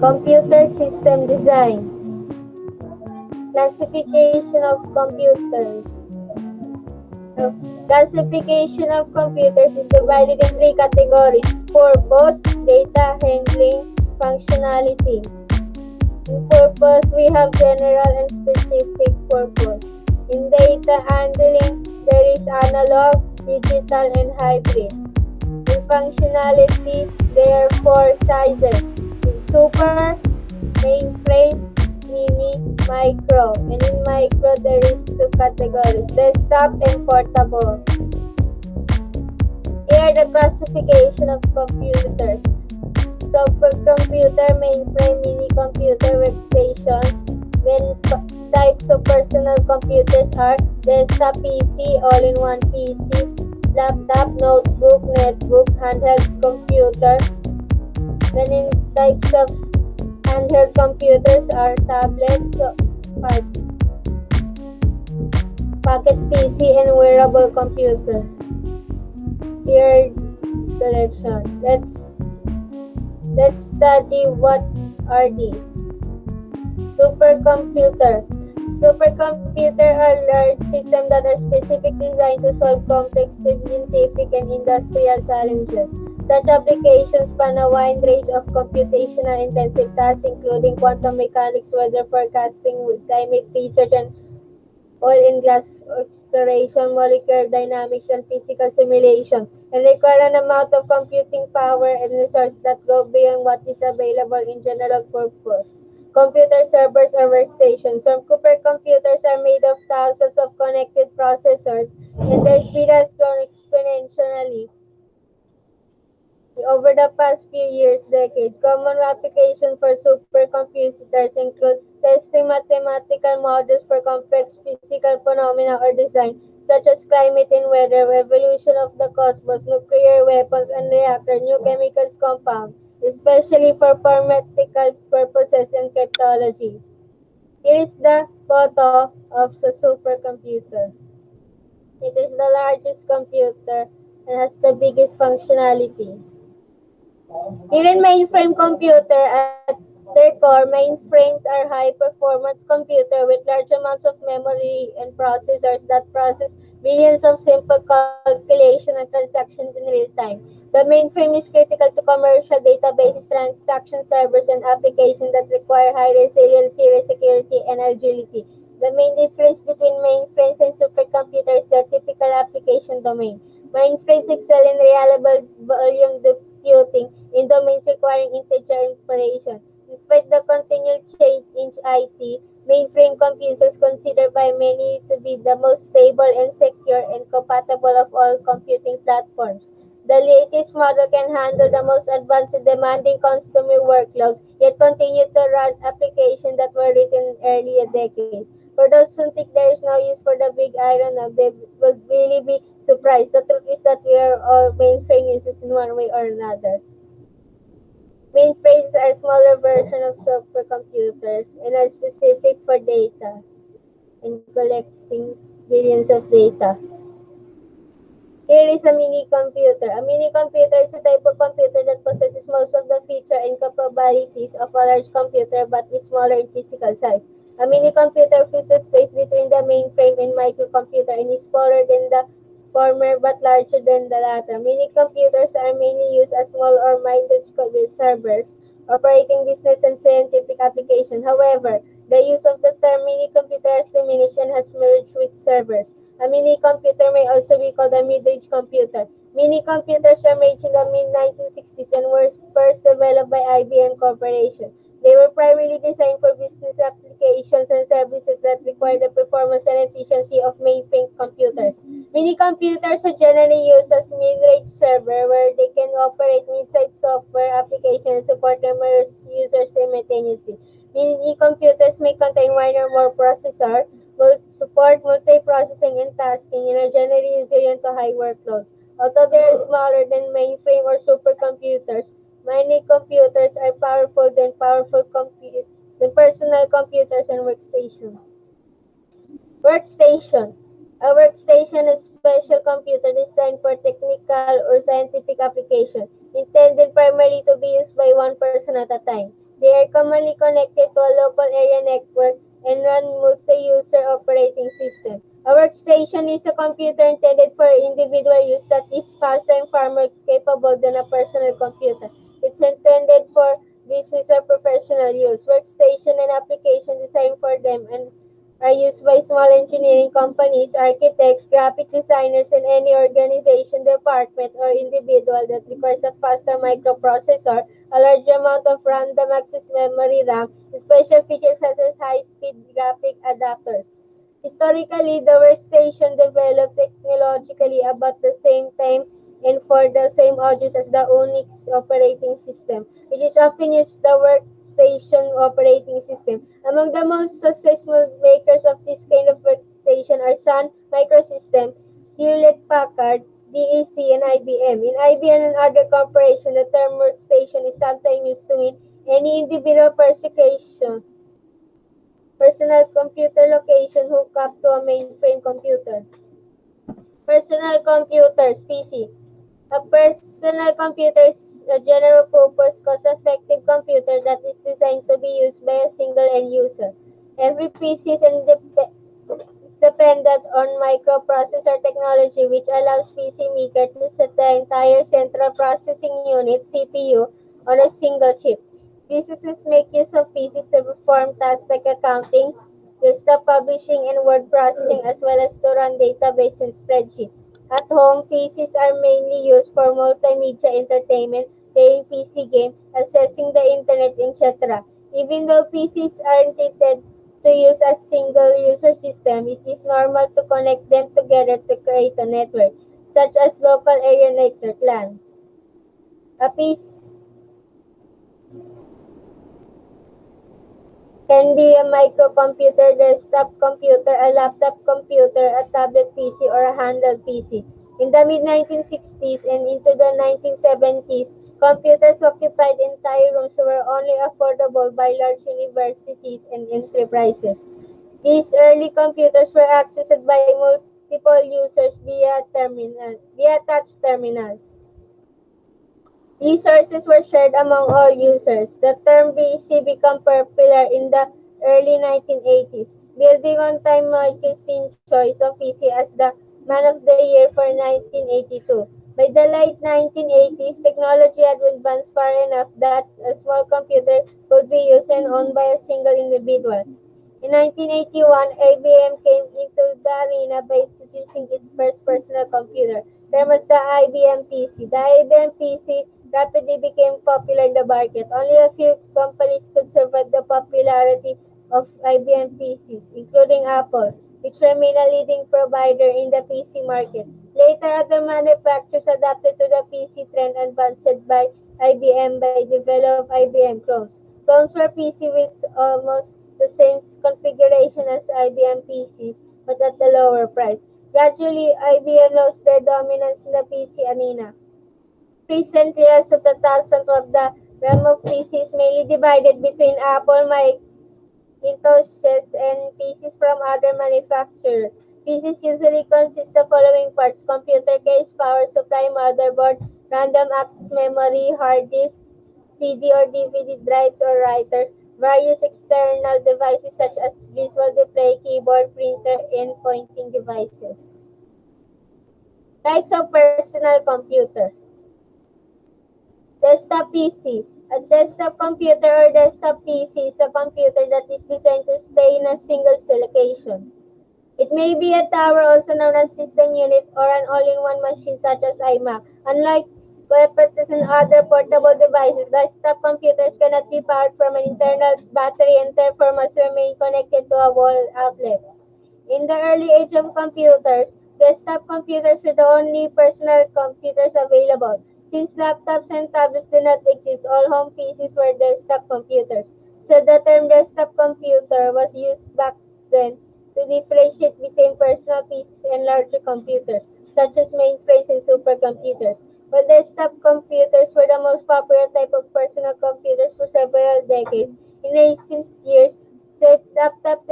Computer system design. Classification of computers. Classification of computers is divided in three categories. Purpose, data handling, functionality. In purpose, we have general and specific purpose. In data handling, there is analog, digital, and hybrid. In functionality, there are four sizes. Super, mainframe, mini, micro. And in micro, there is two categories, desktop and portable. Here the classification of computers. Supercomputer, mainframe, mini computer, workstation. Then types of personal computers are desktop PC, all-in-one PC, laptop, notebook, netbook, handheld computer. Then in types of handheld computers are tablets, pocket PC, and wearable computer. Here is collection. Let's let's study what are these. Supercomputer. Supercomputer are large systems that are specifically designed to solve complex scientific and industrial challenges. Such applications span a wide range of computational intensive tasks, including quantum mechanics, weather forecasting, climate research, and oil and gas exploration, molecular dynamics, and physical simulations, and require an amount of computing power and resources that go beyond what is available in general purpose. Computer servers or workstations. Some supercomputers are made of thousands of connected processors, and their speed has grown exponentially over the past few years, decade. Common applications for supercomputers include testing mathematical models for complex physical phenomena or design, such as climate and weather, evolution of the cosmos, nuclear weapons and reactor, new chemicals compound, especially for pharmaceutical purposes and cryptology. Here is the photo of the supercomputer. It is the largest computer and has the biggest functionality. Here in mainframe computer, at their core, mainframes are high-performance computer with large amounts of memory and processors that process billions of simple calculation and transactions in real time. The mainframe is critical to commercial databases, transaction servers, and applications that require high resiliency, security, and agility. The main difference between mainframes and supercomputers is their typical application domain. Mainframes excel in reliable volume computing in domains requiring integer operation. Despite the continual change in IT, mainframe computers considered by many to be the most stable and secure and compatible of all computing platforms. The latest model can handle the most advanced and demanding customer workloads, yet continue to run applications that were written in earlier decades. For those who think there is no use for the big iron now, they will really be surprised. The truth is that we are all mainframe users in one way or another. Mainframes are smaller version of supercomputers and are specific for data and collecting billions of data. Here is a mini computer. A mini computer is a type of computer that possesses most of the feature and capabilities of a large computer but is smaller in physical size. A mini computer fills the space between the mainframe and microcomputer and is smaller than the former but larger than the latter. Mini computers are mainly used as small or minded servers operating business and scientific applications. However, the use of the term mini computer has diminished and has merged with servers. A mini computer may also be called a mid-range computer. Mini computers made in the mid-1960s and were first developed by IBM Corporation. They were primarily designed for business applications and services that require the performance and efficiency of mainframe computers. Mini computers are generally used as mid-range server where they can operate mid-sized software applications and support numerous users simultaneously. Mini computers may contain one or more processors, will support multiprocessing and tasking, and are generally resilient to high workloads. Although they are smaller than mainframe or supercomputers, Many computers are powerful than powerful compute than personal computers and workstations. Workstation. A workstation is a special computer designed for technical or scientific application, intended primarily to be used by one person at a time. They are commonly connected to a local area network and run multi-user operating system. A workstation is a computer intended for individual use that is faster and far more capable than a personal computer. It's intended for business or professional use. Workstation and application designed for them and are used by small engineering companies, architects, graphic designers, and any organization, department, or individual that requires a faster microprocessor, a large amount of random access memory RAM, special features such as high-speed graphic adapters. Historically, the workstation developed technologically about the same time and for the same audience as the Unix operating system, which is often used the workstation operating system. Among the most successful makers of this kind of workstation are Sun Microsystem, Hewlett-Packard, DEC, and IBM. In IBM and other corporations, the term workstation is sometimes used to mean any individual persecution personal computer location hooked up to a mainframe computer. Personal computers, PC. A personal computer is a general purpose cost-effective computer that is designed to be used by a single end user. Every PC is, is dependent on microprocessor technology which allows PC maker to set the entire central processing unit, CPU, on a single chip. Businesses make use of PCs to perform tasks like accounting, desktop publishing, and word processing, as well as to run database and spreadsheet. At home, PCs are mainly used for multimedia entertainment, playing PC games, accessing the internet, etc. Even though PCs are intended to use a single user system, it is normal to connect them together to create a network, such as local area network LAN. A PC can be a microcomputer, desktop computer, a laptop computer, a tablet PC, or a handheld PC. In the mid-1960s and into the 1970s, computers occupied entire rooms were only affordable by large universities and enterprises. These early computers were accessed by multiple users via terminal, via touch terminals. Resources were shared among all users. The term PC became popular in the early 1980s, building on Time magazine's choice of PC as the Man of the Year for 1982. By the late 1980s, technology had advanced far enough that a small computer could be used and owned by a single individual. In 1981, IBM came into the arena by introducing its first personal computer, termed as the IBM PC. The IBM PC rapidly became popular in the market. Only a few companies could survive the popularity of IBM PCs, including Apple, which remained a leading provider in the PC market. Later, other manufacturers adapted to the PC trend advanced by IBM by developing IBM clones. Clones were PC with almost the same configuration as IBM PCs, but at a lower price. Gradually, IBM lost their dominance in the PC arena. Recent years of 2012, the realm of PCs mainly divided between Apple, Macintosh, and PCs from other manufacturers. PCs usually consist of following parts computer case, power supply, motherboard, random access memory, hard disk, CD or DVD drives or writers, various external devices such as visual display, keyboard, printer, and pointing devices. Types of personal computer. Desktop PC. A desktop computer or desktop PC is a computer that is designed to stay in a single location. It may be a tower, also known as system unit, or an all-in-one machine such as iMac. Unlike laptops and other portable devices, desktop computers cannot be powered from an internal battery and therefore must remain connected to a wall outlet. In the early age of computers, desktop computers were the only personal computers available. Since laptops and tablets did not exist, all home PCs were desktop computers. So the term desktop computer was used back then to differentiate between personal PCs and larger computers, such as mainframes and supercomputers. While desktop computers were the most popular type of personal computers for several decades, in recent years, laptops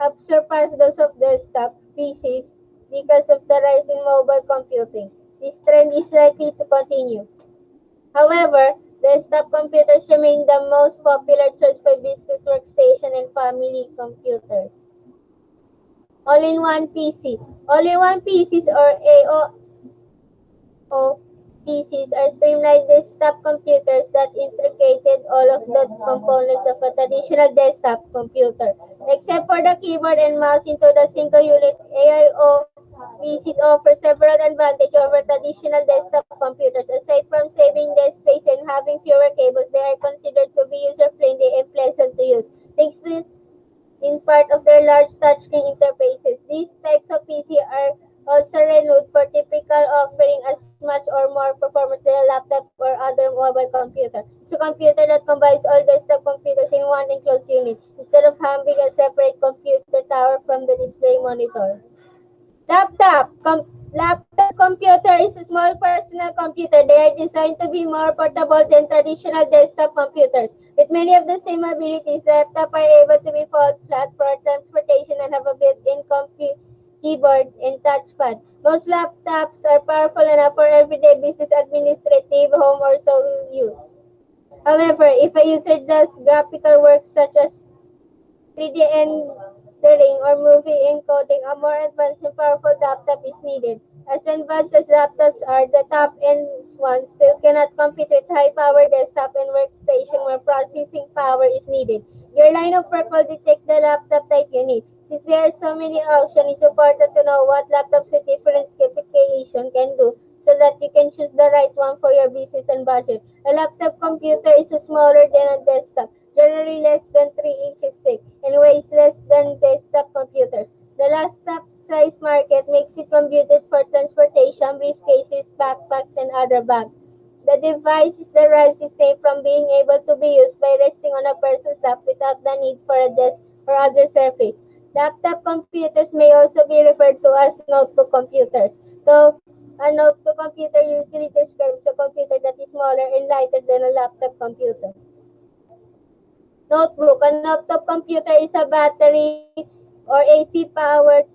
have surpassed those of desktop PCs because of the rise in mobile computing. This trend is likely to continue. However, Desktop computers remain the most popular choice for business workstation and family computers. All-in-one PC. All-in-one PCs or AO PCs are streamlined desktop computers that integrated all of the components of a traditional desktop computer. Except for the keyboard and mouse into the single unit, AIO PCs offer several advantages over traditional desktop computers. Aside from saving desk space and having fewer cables, they are considered to be user-friendly and pleasant to use. Thanks in part of their large touchscreen interfaces. These types of PC are also renowned for typical offering as much or more performance than a laptop or other mobile computer. It's a computer that combines all desktop computers in one enclosed unit instead of having a separate computer tower from the display monitor. Laptop. Com- laptop computer is a small personal computer. They are designed to be more portable than traditional desktop computers. With many of the same abilities, laptops are able to be folded flat for transportation and have a built-in compu- keyboard and touchpad. Most laptops are powerful enough for everyday business, administrative, home, or sole use. However, if a user does graphical work such as 3D rendering or movie encoding, a more advanced and powerful laptop is needed. As advanced as laptops are, the top-end ones still cannot compete with high-power desktop and workstation where processing power is needed. Your line of work will detect the laptop type you need. Since there are so many options, it's important to know what laptops with different specifications can do so that you can choose the right one for your business and budget. A laptop computer is smaller than a desktop, generally less than 3 inches thick, and weighs less than desktop computers. The laptop size market makes it computed for transportation, briefcases, backpacks, and other bags. The device derives its name from being able to be used by resting on a person's lap without the need for a desk or other surface. Laptop computers may also be referred to as notebook computers. So, a notebook computer usually describes a computer that is smaller and lighter than a laptop computer. Notebook. A notebook computer is a battery or AC powered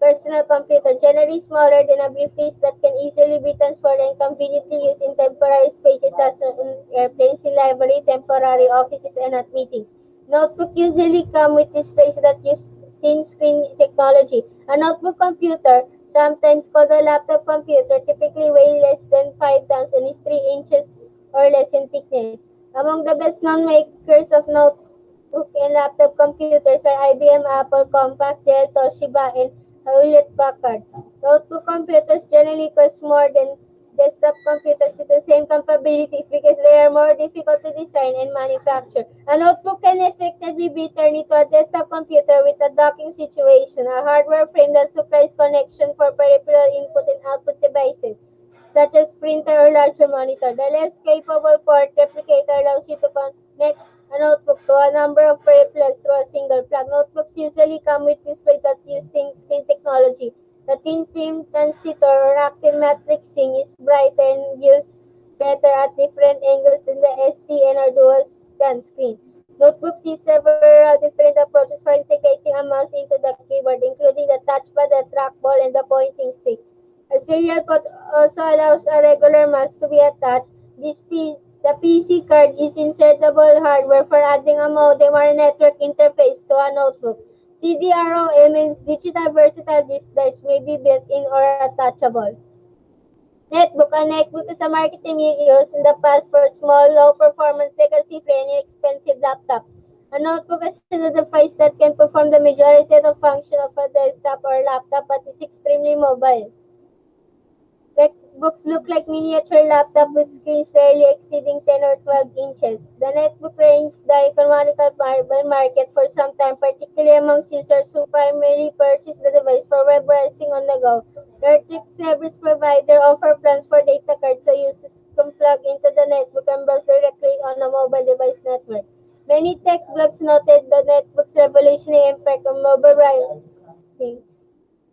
personal computer, generally smaller than a briefcase that can easily be transported and conveniently used in temporary spaces such as in airplanes, in library, temporary offices, and at meetings. Notebook usually come with displays that use thin screen technology. A notebook computer, sometimes called a laptop computer, typically weighs less than 5 pounds and is 3 inches or less in thickness. Among the best known makers of notebook and laptop computers are IBM, Apple, Compaq, Dell, Toshiba, and Hewlett Packard. Notebook computers generally cost more than desktop computers with the same capabilities because they are more difficult to design and manufacture. A notebook can effectively be turned into a desktop computer with a docking situation, a hardware frame that supplies connection for peripheral input and output devices, such as printer or larger monitor. The less capable port replicator allows you to connect a notebook to a number of peripherals through a single plug. Notebooks usually come with displays that use thin screen technology. The thin film transistor or active matrixing is brighter and views better at different angles than the SDN or dual scan screen. Notebooks use several different approaches for integrating a mouse into the keyboard, including the touchpad, the trackball, and the pointing stick. A serial port also allows a regular mouse to be attached. This P- the PC card is insertable hardware for adding a modem or network interface to a notebook. CD-ROM and digital versatile disk drives may be built-in or attachable. Netbook. A netbook is a marketing used in the past for small, low-performance, legacy-free, and inexpensive laptop. A notebook is a device that can perform the majority of the function of a desktop or laptop but is extremely mobile. Netbooks look like miniature laptop with screens rarely exceeding 10 or 12 inches. The netbook ranged the economical market for some time, particularly among users who primarily purchase the device for web browsing on the go. Electric service provider offer plans for data cards so users can plug into the netbook and browse directly on a mobile device network. Many tech blogs noted the netbook's revolutionary impact on mobile browsing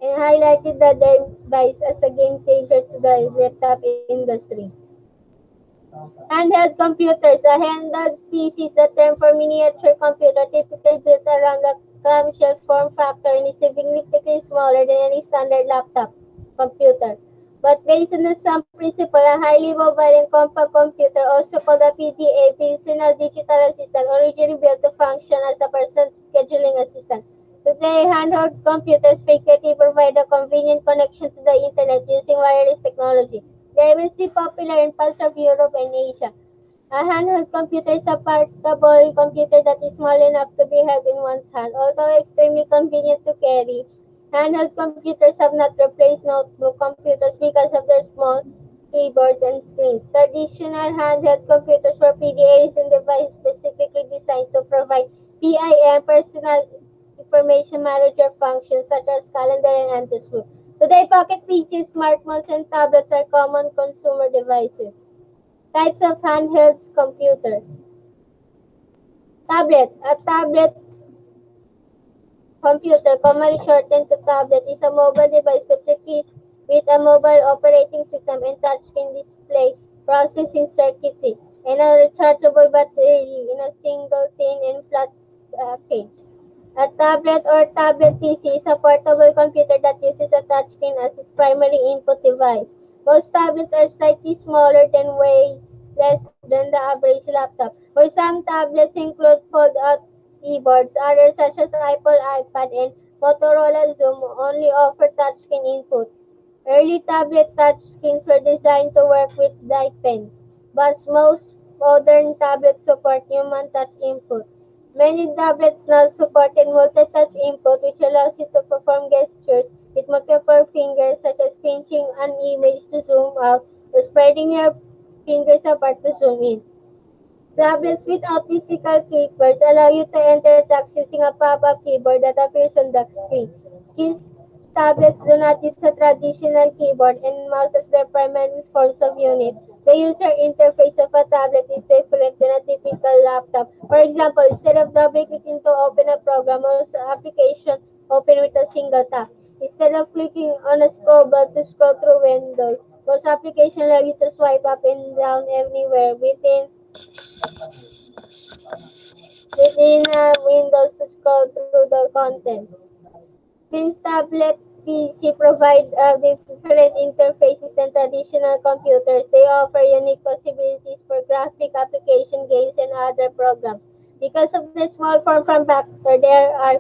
and highlighted the device as a game changer to the laptop industry. Handheld computers. A handheld PC is the term for miniature computer typically built around a clamshell form factor and is significantly smaller than any standard laptop computer. But based on the same principle, a highly mobile and compact computer, also called a PDA, personal digital assistant, originally built to function as a personal scheduling assistant. Today, handheld computers frequently provide a convenient connection to the internet using wireless technology. They are immensely popular in parts of Europe and Asia. A handheld computer is a portable computer that is small enough to be held in one's hand, although extremely convenient to carry. Handheld computers have not replaced notebook computers because of their small keyboards and screens. Traditional handheld computers were PDAs and devices specifically designed to provide PIM personal information manager functions such as calendar and anti-swoop. Today, pocket PCs, smartphones, and tablets are common consumer devices. Types of handheld computers. Tablet. A tablet computer, commonly shortened to tablet, is a mobile device with a mobile operating system and touchscreen display processing circuitry and a rechargeable battery in a single thin and flat uh, package. A tablet or tablet PC is a portable computer that uses a touchscreen as its primary input device. Most tablets are slightly smaller than weighs less than the average laptop. While some tablets include fold-out keyboards, others such as Apple iPad and Motorola Zoom only offer touchscreen input. Early tablet touchscreens were designed to work with light pens, but most modern tablets support human touch input. Many tablets now support multi-touch input which allows you to perform gestures with multiple fingers such as pinching an image to zoom out or spreading your fingers apart to zoom in. Tablets without physical keyboards allow you to enter text using a pop-up keyboard that appears on the screen. Skills tablets do not use a traditional keyboard and mouse as their primary forms of unit. The user interface of a tablet is different than a typical laptop. For example, instead of double-clicking to open a program or application, open with a single tap. Instead of clicking on a scroll bar to scroll through windows, most applications allow you to swipe up and down anywhere within within uh, Windows to scroll through the content. Since tablet PC provide uh, different interfaces than traditional computers, they offer unique possibilities for graphic application games and other programs. Because of their small form factor, they are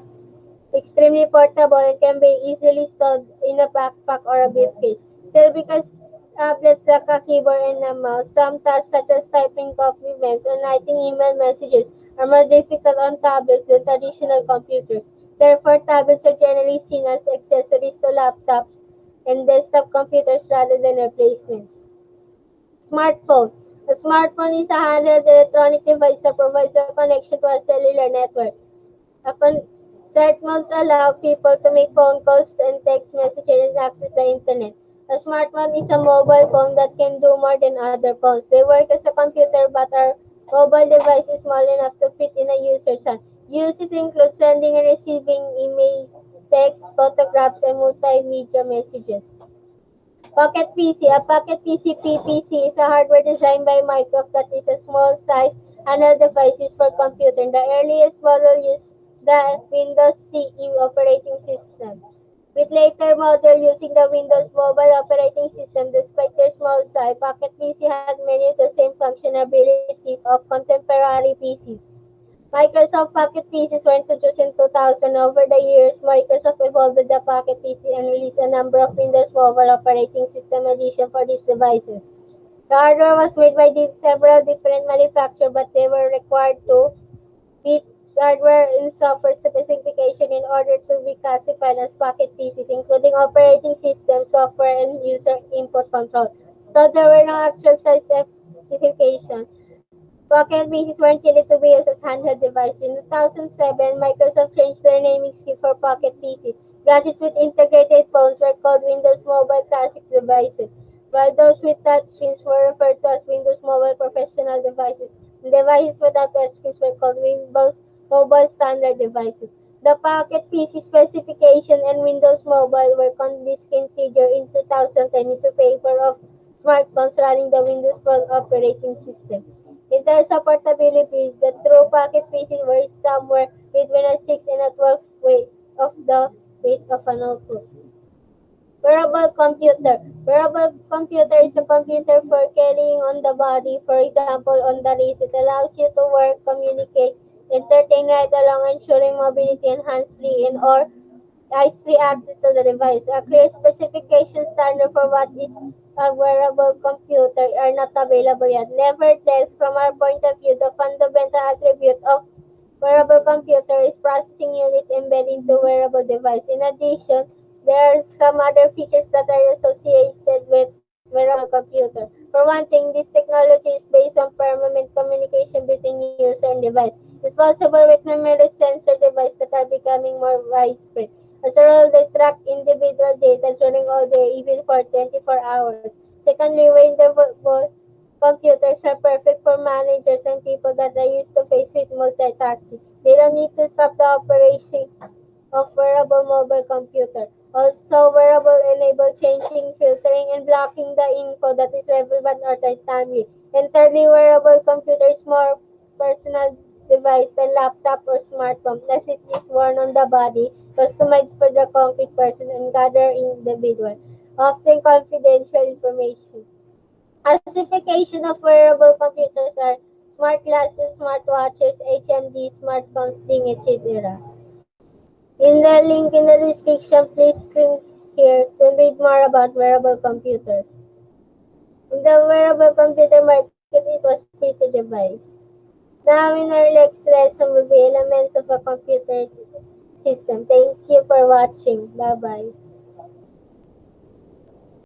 extremely portable and can be easily stored in a backpack or a briefcase. Still, because tablets lack a keyboard and a mouse, some tasks such as typing documents and writing email messages are more difficult on tablets than traditional computers. Therefore, tablets are generally seen as accessories to laptops and desktop computers rather than replacements. Smartphone. A smartphone is a handheld electronic device that provides a connection to a cellular network. A con- smartphones allow people to make phone calls and text messages and access the internet. A smartphone is a mobile phone that can do more than other phones. They work as a computer but are mobile device is small enough to fit in a user's hand. Uses include sending and receiving emails, text, photographs, and multimedia messages. Pocket PC. A Pocket PC PPC is a hardware designed by Microsoft that is a small size handheld device used for computing. The earliest model used the Windows CE operating system. With later model using the Windows Mobile operating system, despite their small size, Pocket PC had many of the same functionalities of contemporary PCs. Microsoft Pocket PCs were introduced in 2000. Over the years, Microsoft evolved the Pocket PC and released a number of Windows Mobile operating system editions for these devices. The hardware was made by several different manufacturers, but they were required to meet hardware and software specification in order to be classified as Pocket PCs, including operating system, software, and user input control. Though there were no actual size specifications, Pocket PCs were intended to be used as handheld devices. In 2007, Microsoft changed their naming scheme for Pocket PCs. Gadgets with integrated phones were called Windows Mobile Classic devices, while those with touchscreens were referred to as Windows Mobile Professional devices. And devices without touchscreens were called Windows Mobile Standard devices. The Pocket PC specification and Windows Mobile were discontinued in 2010 in favor of smartphones running the Windows Phone operating system. In terms of portability, the true pocket PC weighs somewhere between a 6 and a 12 weight of the weight of a notebook. Wearable computer. Wearable computer is a computer for carrying on the body. For example, on the wrist, it allows you to work, communicate, entertain right along, ensuring mobility and hands-free and or eyes-free access to the device. A clear specification standard for what is a wearable computer are not available yet. Nevertheless, from our point of view, the fundamental attribute of wearable computer is processing unit embedded into wearable device. In addition, there are some other features that are associated with wearable computer. For one thing, this technology is based on permanent communication between user and device. It's possible with numerous sensor devices that are becoming more widespread. As a result, they track individual data during all day, even for 24 hours. Secondly, wearable computers are perfect for managers and people that are used to face with multitasking. They don't need to stop the operation of wearable mobile computer. Also, wearable enable changing, filtering, and blocking the info that is relevant or timely. And thirdly, wearable computer is more personal device than laptop or smartphone as it is worn on the body, customized for the concrete person and gather individual, often confidential information. Classification of wearable computers are smart glasses, smartwatches, HMD, smartphones, etc. In the link in the description, please click here to read more about wearable computers. In the wearable computer market, it was pretty device. Now in our next lesson will be elements of a computer system. Thank you for watching. Bye-bye.